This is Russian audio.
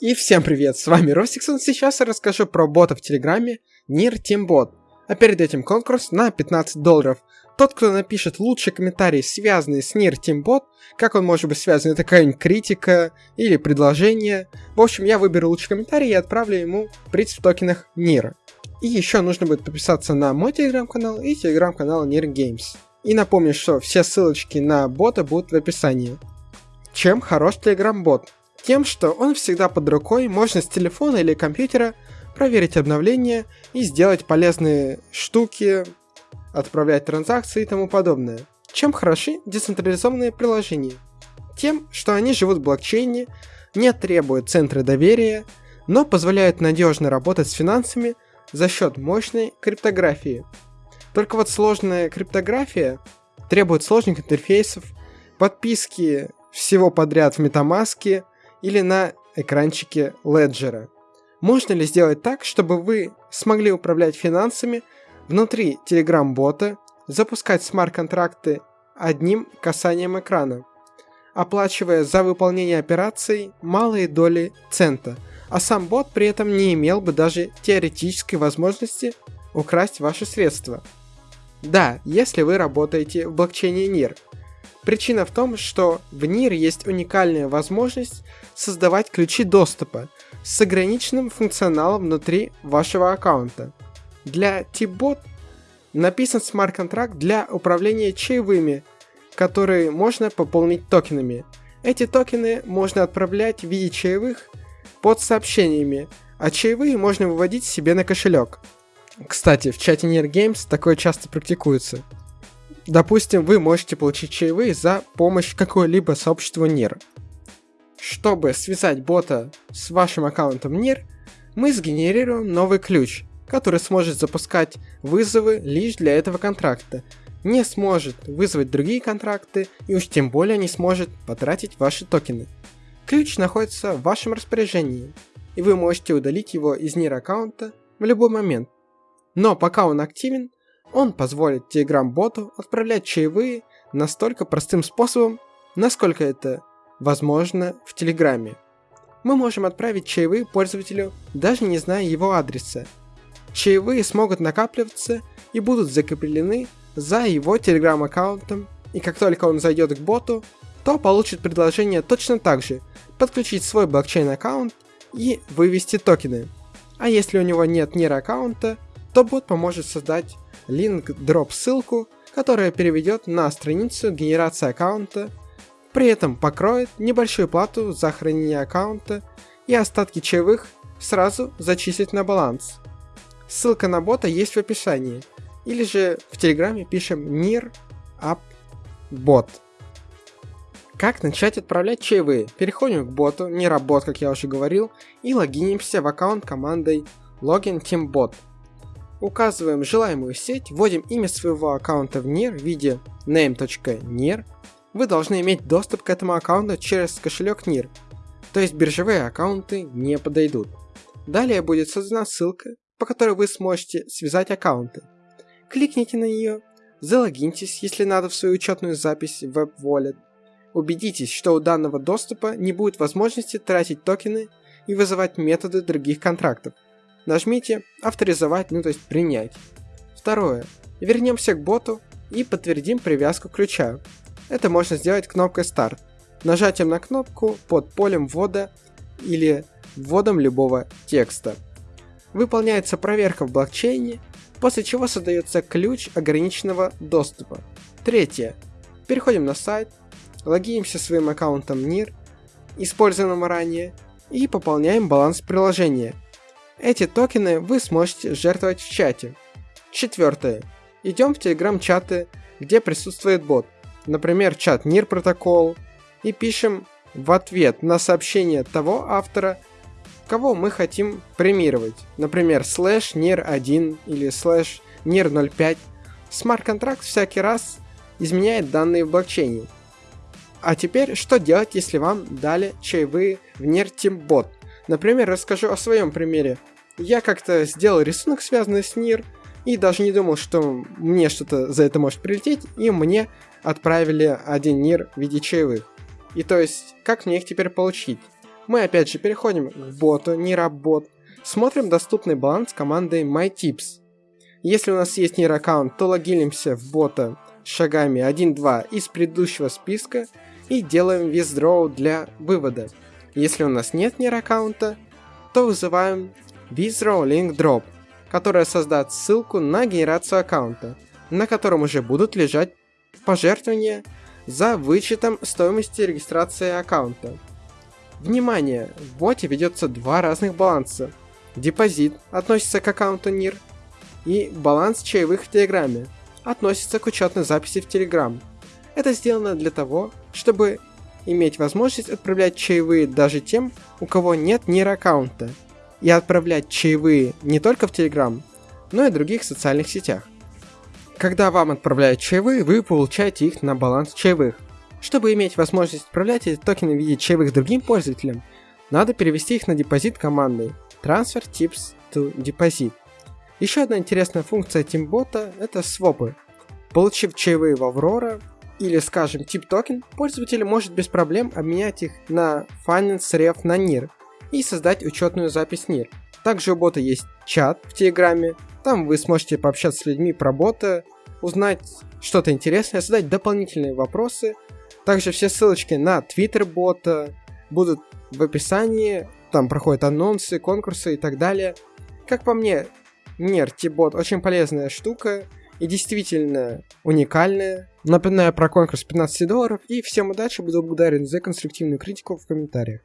И всем привет, с вами Ростиксон, сейчас я расскажу про бота в Телеграме Тимбот. А перед этим конкурс на 15 долларов. Тот, кто напишет лучший комментарий, связанный с Тимбот, как он может быть связан, это какая-нибудь критика или предложение. В общем, я выберу лучший комментарий и отправлю ему приз в токенах Нира. И еще нужно будет подписаться на мой телеграм-канал и телеграм-канал Нир Games. И напомню, что все ссылочки на бота будут в описании. Чем хорош телеграм-бот? Тем, что он всегда под рукой, можно с телефона или компьютера проверить обновления и сделать полезные штуки, отправлять транзакции и тому подобное. Чем хороши децентрализованные приложения? Тем, что они живут в блокчейне, не требуют центра доверия, но позволяют надежно работать с финансами за счет мощной криптографии. Только вот сложная криптография требует сложных интерфейсов, подписки всего подряд в MetaMask или на экранчике Ledger. Можно ли сделать так, чтобы вы смогли управлять финансами внутри Telegram-бота, запускать смарт-контракты одним касанием экрана, оплачивая за выполнение операций малые доли цента, а сам бот при этом не имел бы даже теоретической возможности украсть ваши средства. Да, если вы работаете в блокчейне NIR – Причина в том, что в NIR есть уникальная возможность создавать ключи доступа с ограниченным функционалом внутри вашего аккаунта. Для T-Bot написан смарт-контракт для управления чаевыми, которые можно пополнить токенами. Эти токены можно отправлять в виде чаевых под сообщениями, а чаевые можно выводить себе на кошелек. Кстати, в чате NIR Games такое часто практикуется. Допустим, вы можете получить чаевые за помощь какой-либо сообществу NIR. Чтобы связать бота с вашим аккаунтом NIR, мы сгенерируем новый ключ, который сможет запускать вызовы лишь для этого контракта, не сможет вызвать другие контракты и уж тем более не сможет потратить ваши токены. Ключ находится в вашем распоряжении, и вы можете удалить его из NIR аккаунта в любой момент. Но пока он активен, он позволит Telegram-боту отправлять чаевые настолько простым способом, насколько это возможно в Телеграме. Мы можем отправить чаевые пользователю, даже не зная его адреса. Чаевые смогут накапливаться и будут закреплены за его Telegram аккаунтом, и как только он зайдет к боту, то получит предложение точно так же подключить свой блокчейн аккаунт и вывести токены. А если у него нет NIR аккаунта, то бот поможет создать link drop ссылку, которая переведет на страницу генерации аккаунта, при этом покроет небольшую плату за хранение аккаунта и остатки чаевых сразу зачислить на баланс. Ссылка на бота есть в описании, или же в телеграме пишем NIR App Bot. Как начать отправлять чаевые? Переходим к боту, не работ, как я уже говорил, и логинимся в аккаунт командой Login Team Bot – Указываем желаемую сеть, вводим имя своего аккаунта в NIR в виде name.nir. Вы должны иметь доступ к этому аккаунту через кошелек NIR, то есть биржевые аккаунты не подойдут. Далее будет создана ссылка, по которой вы сможете связать аккаунты. Кликните на нее, залогиньтесь, если надо в свою учетную запись в Web Wallet. Убедитесь, что у данного доступа не будет возможности тратить токены и вызывать методы других контрактов. Нажмите «Авторизовать», ну то есть «Принять». Второе. Вернемся к боту и подтвердим привязку ключа. Это можно сделать кнопкой «Старт», нажатием на кнопку под полем ввода или вводом любого текста. Выполняется проверка в блокчейне, после чего создается ключ ограниченного доступа. Третье. Переходим на сайт, логинимся своим аккаунтом NIR, использованным ранее, и пополняем баланс приложения – эти токены вы сможете жертвовать в чате. Четвертое. Идем в телеграм-чаты, где присутствует бот. Например, чат NEAR Protocol. И пишем в ответ на сообщение того автора, кого мы хотим премировать. Например, слэш NEAR1 или слэш NEAR05. Смарт-контракт всякий раз изменяет данные в блокчейне. А теперь, что делать, если вам дали чаевые в NEAR Tip Bot? Например, расскажу о своем примере. Я как-то сделал рисунок, связанный с NEAR, и даже не думал, что мне что-то за это может прилететь, и мне отправили один НИР в виде чаевых. И то есть, как мне их теперь получить? Мы опять же переходим к боту, не работ. Смотрим доступный баланс командой MyTips. Если у нас есть нир аккаунт, то логинимся в бота шагами 1-2 из предыдущего списка и делаем withdraw для вывода. Если у нас нет нир аккаунта, то вызываем withdraw link drop, которая создаст ссылку на генерацию аккаунта, на котором уже будут лежать пожертвования за вычетом стоимости регистрации аккаунта. Внимание! В боте ведется два разных баланса. Депозит относится к аккаунту NIR и баланс чаевых в Телеграме относится к учетной записи в Telegram. Это сделано для того, чтобы иметь возможность отправлять чаевые даже тем, у кого нет NIR аккаунта, и отправлять чаевые не только в Telegram, но и других социальных сетях. Когда вам отправляют чаевые, вы получаете их на баланс чаевых. Чтобы иметь возможность отправлять эти токены в виде чаевых другим пользователям, надо перевести их на депозит командой Transfer Tips to Deposit. Еще одна интересная функция тимбота – это свопы. Получив чаевые в Aurora или, скажем, тип токен, пользователь может без проблем обменять их на Finance Ref на NIR и создать учетную запись NIR. Также у бота есть чат в Телеграме, там вы сможете пообщаться с людьми про бота, узнать что-то интересное, задать дополнительные вопросы. Также все ссылочки на твиттер бота будут в описании. Там проходят анонсы, конкурсы и так далее. Как по мне, Нер Тибот очень полезная штука и действительно уникальная. Напоминаю про конкурс 15 долларов и всем удачи, буду благодарен за конструктивную критику в комментариях.